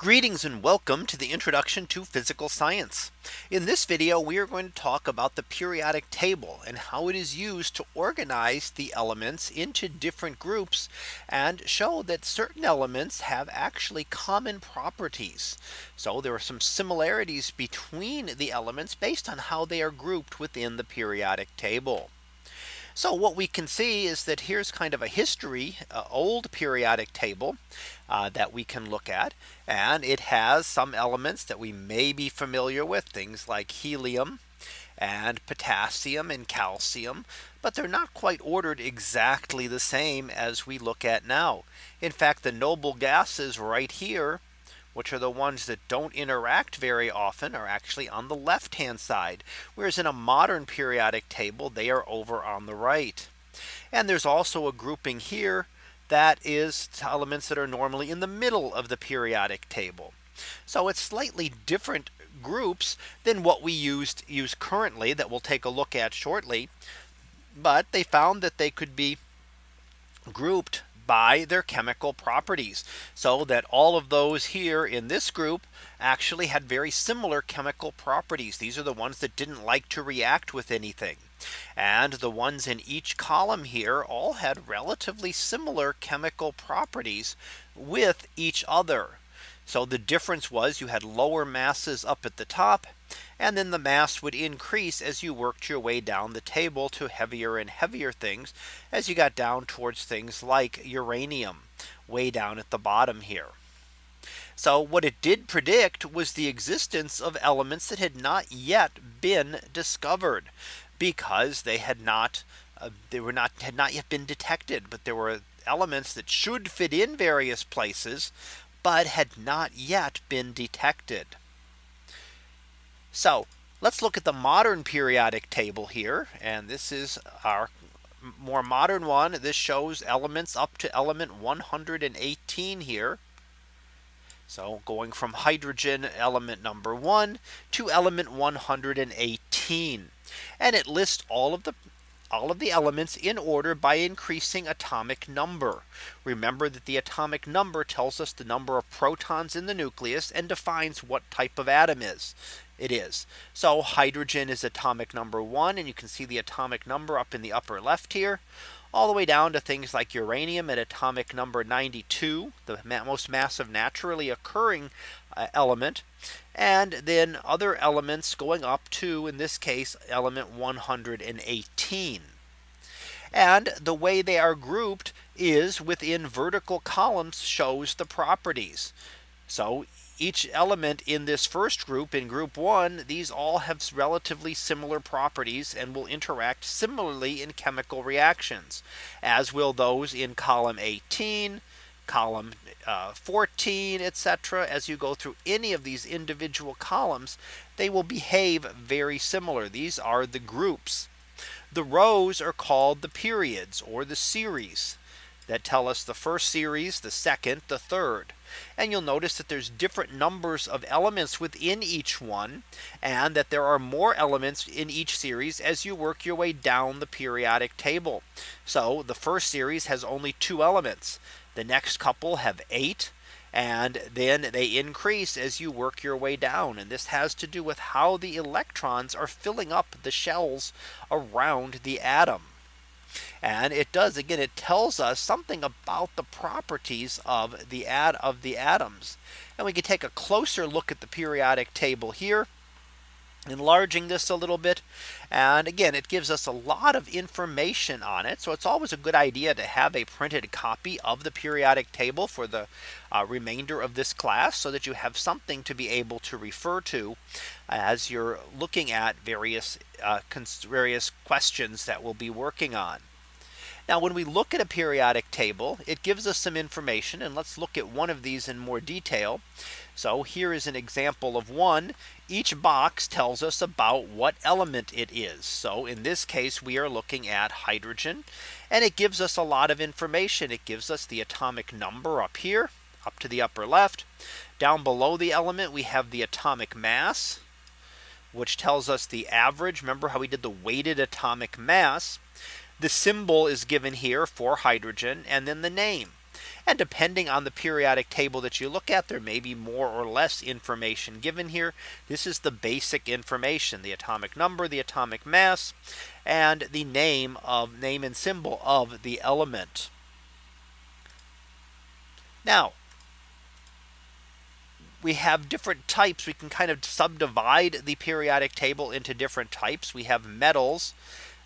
Greetings and welcome to the introduction to physical science. In this video, we are going to talk about the periodic table and how it is used to organize the elements into different groups and show that certain elements have actually common properties. So there are some similarities between the elements based on how they are grouped within the periodic table. So what we can see is that here's kind of a history uh, old periodic table uh, that we can look at. And it has some elements that we may be familiar with things like helium and potassium and calcium. But they're not quite ordered exactly the same as we look at now. In fact, the noble gases right here which are the ones that don't interact very often are actually on the left hand side. Whereas in a modern periodic table, they are over on the right. And there's also a grouping here that is elements that are normally in the middle of the periodic table. So it's slightly different groups than what we used use currently that we'll take a look at shortly. But they found that they could be grouped by their chemical properties. So that all of those here in this group actually had very similar chemical properties. These are the ones that didn't like to react with anything. And the ones in each column here all had relatively similar chemical properties with each other. So the difference was you had lower masses up at the top and then the mass would increase as you worked your way down the table to heavier and heavier things as you got down towards things like uranium way down at the bottom here. So what it did predict was the existence of elements that had not yet been discovered because they had not uh, they were not had not yet been detected but there were elements that should fit in various places but had not yet been detected. So let's look at the modern periodic table here. And this is our more modern one. This shows elements up to element 118 here. So going from hydrogen element number one to element 118. And it lists all of the all of the elements in order by increasing atomic number. Remember that the atomic number tells us the number of protons in the nucleus and defines what type of atom is it is. So hydrogen is atomic number one and you can see the atomic number up in the upper left here all the way down to things like uranium at atomic number 92, the most massive naturally occurring uh, element. And then other elements going up to, in this case, element 118. And the way they are grouped is within vertical columns shows the properties. So each element in this first group in group one, these all have relatively similar properties and will interact similarly in chemical reactions, as will those in column 18, column uh, 14, etc. As you go through any of these individual columns, they will behave very similar. These are the groups. The rows are called the periods or the series that tell us the first series, the second, the third. And you'll notice that there's different numbers of elements within each one and that there are more elements in each series as you work your way down the periodic table. So the first series has only two elements. The next couple have eight and then they increase as you work your way down. And this has to do with how the electrons are filling up the shells around the atom. And it does again, it tells us something about the properties of the ad of the atoms. And we can take a closer look at the periodic table here enlarging this a little bit. And again, it gives us a lot of information on it. So it's always a good idea to have a printed copy of the periodic table for the uh, remainder of this class so that you have something to be able to refer to as you're looking at various uh, various questions that we'll be working on. Now when we look at a periodic table, it gives us some information and let's look at one of these in more detail. So here is an example of one. Each box tells us about what element it is. So in this case, we are looking at hydrogen and it gives us a lot of information. It gives us the atomic number up here up to the upper left. Down below the element, we have the atomic mass, which tells us the average. Remember how we did the weighted atomic mass. The symbol is given here for hydrogen and then the name. And depending on the periodic table that you look at, there may be more or less information given here. This is the basic information, the atomic number, the atomic mass, and the name of name and symbol of the element. Now, we have different types. We can kind of subdivide the periodic table into different types. We have metals,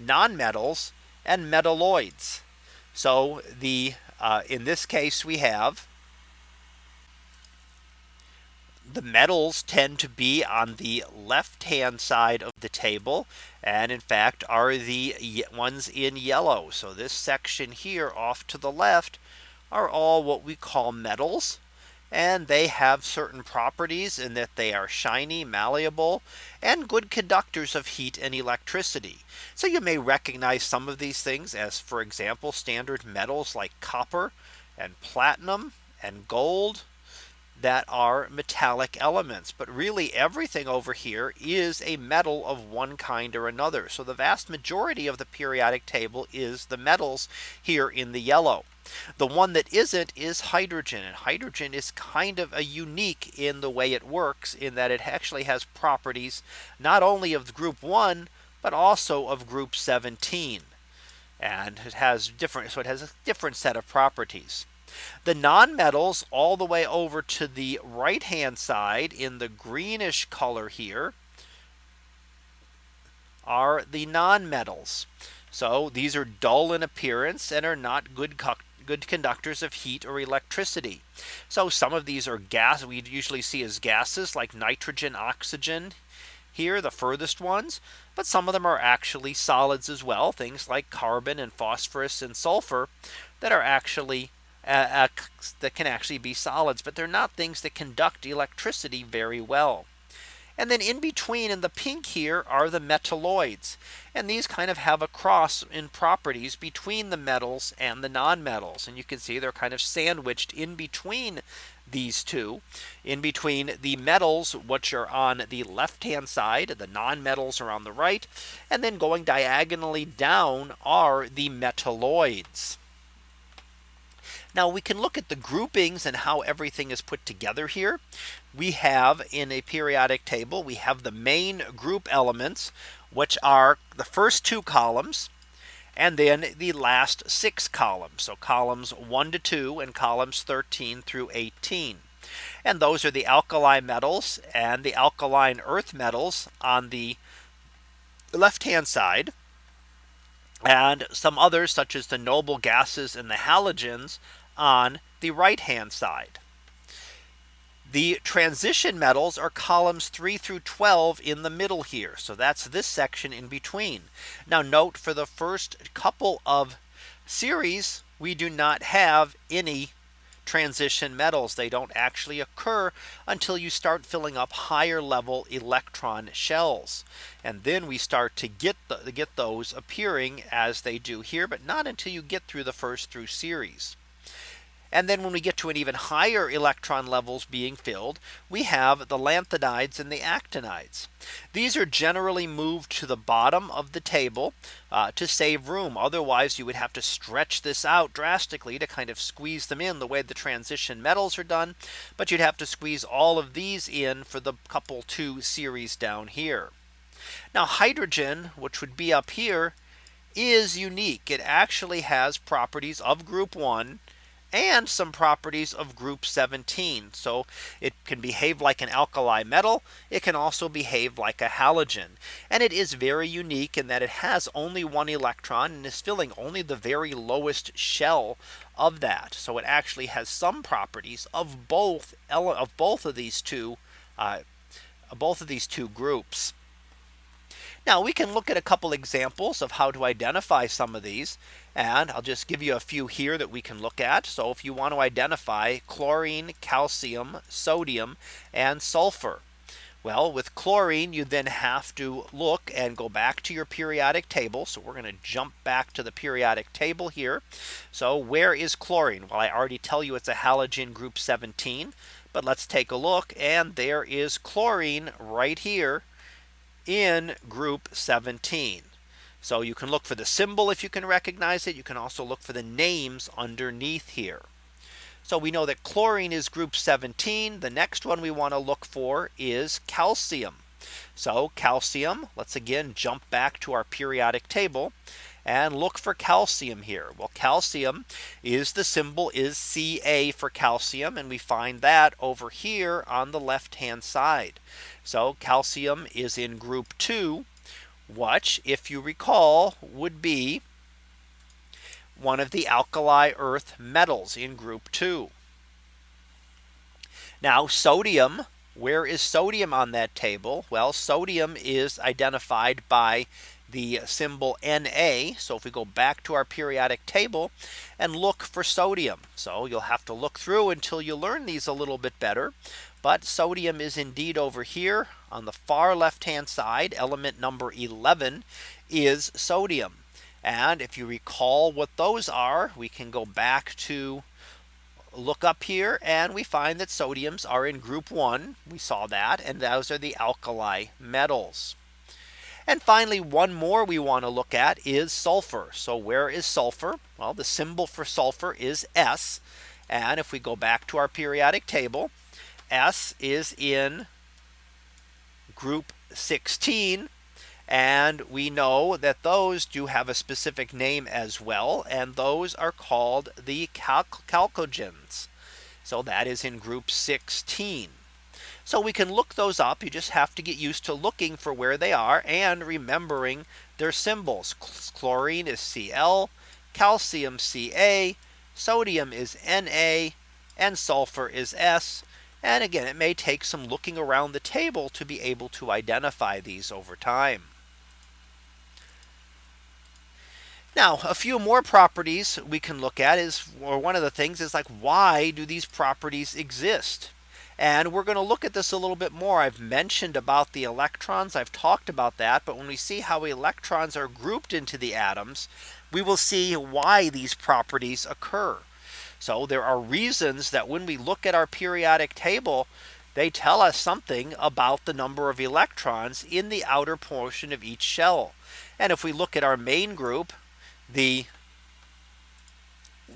nonmetals, and metalloids. So the uh, in this case, we have the metals tend to be on the left hand side of the table and in fact are the ones in yellow. So this section here off to the left are all what we call metals and they have certain properties in that they are shiny, malleable, and good conductors of heat and electricity. So you may recognize some of these things as, for example, standard metals like copper and platinum and gold that are metallic elements. But really everything over here is a metal of one kind or another. So the vast majority of the periodic table is the metals here in the yellow. The one that isn't is hydrogen and hydrogen is kind of a unique in the way it works in that it actually has properties not only of group 1 but also of group 17 and it has different so it has a different set of properties. The nonmetals all the way over to the right hand side in the greenish color here are the nonmetals. So these are dull in appearance and are not good good conductors of heat or electricity. So some of these are gas we usually see as gases like nitrogen, oxygen here the furthest ones. But some of them are actually solids as well. Things like carbon and phosphorus and sulfur that are actually uh, uh, that can actually be solids, but they're not things that conduct electricity very well. And then in between in the pink here are the metalloids. And these kind of have a cross in properties between the metals and the nonmetals. And you can see they're kind of sandwiched in between these two in between the metals which are on the left hand side the nonmetals are on the right and then going diagonally down are the metalloids now we can look at the groupings and how everything is put together here. We have in a periodic table, we have the main group elements, which are the first two columns and then the last six columns. So columns 1 to 2 and columns 13 through 18. And those are the alkali metals and the alkaline earth metals on the left hand side and some others such as the noble gases and the halogens on the right hand side. The transition metals are columns 3 through 12 in the middle here. So that's this section in between. Now note for the first couple of series, we do not have any transition metals. They don't actually occur until you start filling up higher level electron shells. And then we start to get the, get those appearing as they do here, but not until you get through the first through series. And then when we get to an even higher electron levels being filled, we have the lanthanides and the actinides. These are generally moved to the bottom of the table uh, to save room. Otherwise, you would have to stretch this out drastically to kind of squeeze them in the way the transition metals are done. But you'd have to squeeze all of these in for the couple two series down here. Now hydrogen, which would be up here, is unique. It actually has properties of group one and some properties of group 17. So it can behave like an alkali metal. It can also behave like a halogen. And it is very unique in that it has only one electron and is filling only the very lowest shell of that. So it actually has some properties of both of both of these two uh, both of these two groups. Now we can look at a couple examples of how to identify some of these. And I'll just give you a few here that we can look at. So if you want to identify chlorine, calcium, sodium, and sulfur. Well, with chlorine, you then have to look and go back to your periodic table. So we're going to jump back to the periodic table here. So where is chlorine? Well, I already tell you it's a halogen group 17. But let's take a look. And there is chlorine right here in group 17. So you can look for the symbol if you can recognize it. You can also look for the names underneath here. So we know that chlorine is group 17. The next one we want to look for is calcium. So calcium, let's again jump back to our periodic table and look for calcium here. Well, calcium is the symbol is Ca for calcium. And we find that over here on the left hand side. So calcium is in group two, which if you recall would be one of the alkali earth metals in group 2. Now sodium, where is sodium on that table? Well, sodium is identified by the symbol Na. So if we go back to our periodic table and look for sodium. So you'll have to look through until you learn these a little bit better. But sodium is indeed over here on the far left hand side element number 11 is sodium. And if you recall what those are, we can go back to look up here and we find that sodiums are in group one. We saw that and those are the alkali metals. And finally, one more we want to look at is sulfur. So where is sulfur? Well, the symbol for sulfur is S. And if we go back to our periodic table, S is in group 16 and we know that those do have a specific name as well. And those are called the chalcogens. So that is in group 16. So we can look those up. You just have to get used to looking for where they are and remembering their symbols. Chlorine is Cl, calcium Ca, sodium is Na, and sulfur is S. And again, it may take some looking around the table to be able to identify these over time. Now a few more properties we can look at is or one of the things is like why do these properties exist? And we're going to look at this a little bit more. I've mentioned about the electrons. I've talked about that. But when we see how electrons are grouped into the atoms, we will see why these properties occur. So there are reasons that when we look at our periodic table, they tell us something about the number of electrons in the outer portion of each shell. And if we look at our main group, the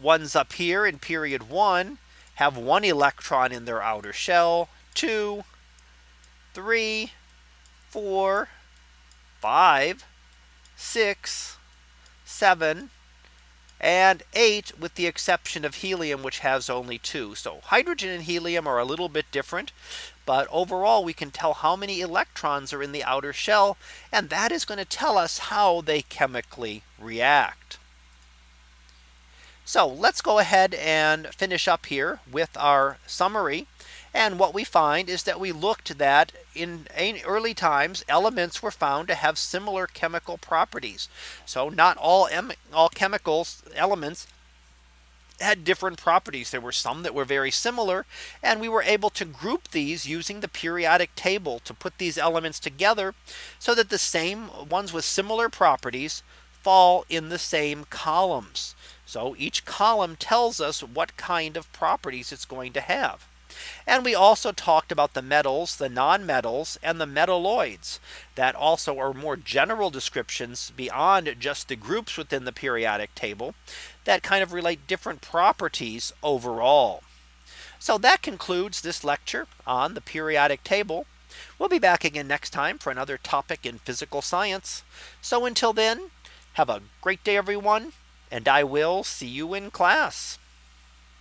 ones up here in period one have one electron in their outer shell, two, three, four, five, six, seven, and 8 with the exception of helium which has only two. So hydrogen and helium are a little bit different. But overall we can tell how many electrons are in the outer shell and that is going to tell us how they chemically react. So let's go ahead and finish up here with our summary. And what we find is that we looked that in early times elements were found to have similar chemical properties. So not all all chemicals elements had different properties. There were some that were very similar and we were able to group these using the periodic table to put these elements together so that the same ones with similar properties fall in the same columns. So each column tells us what kind of properties it's going to have. And we also talked about the metals, the nonmetals and the metalloids that also are more general descriptions beyond just the groups within the periodic table that kind of relate different properties overall. So that concludes this lecture on the periodic table. We'll be back again next time for another topic in physical science. So until then, have a great day, everyone, and I will see you in class.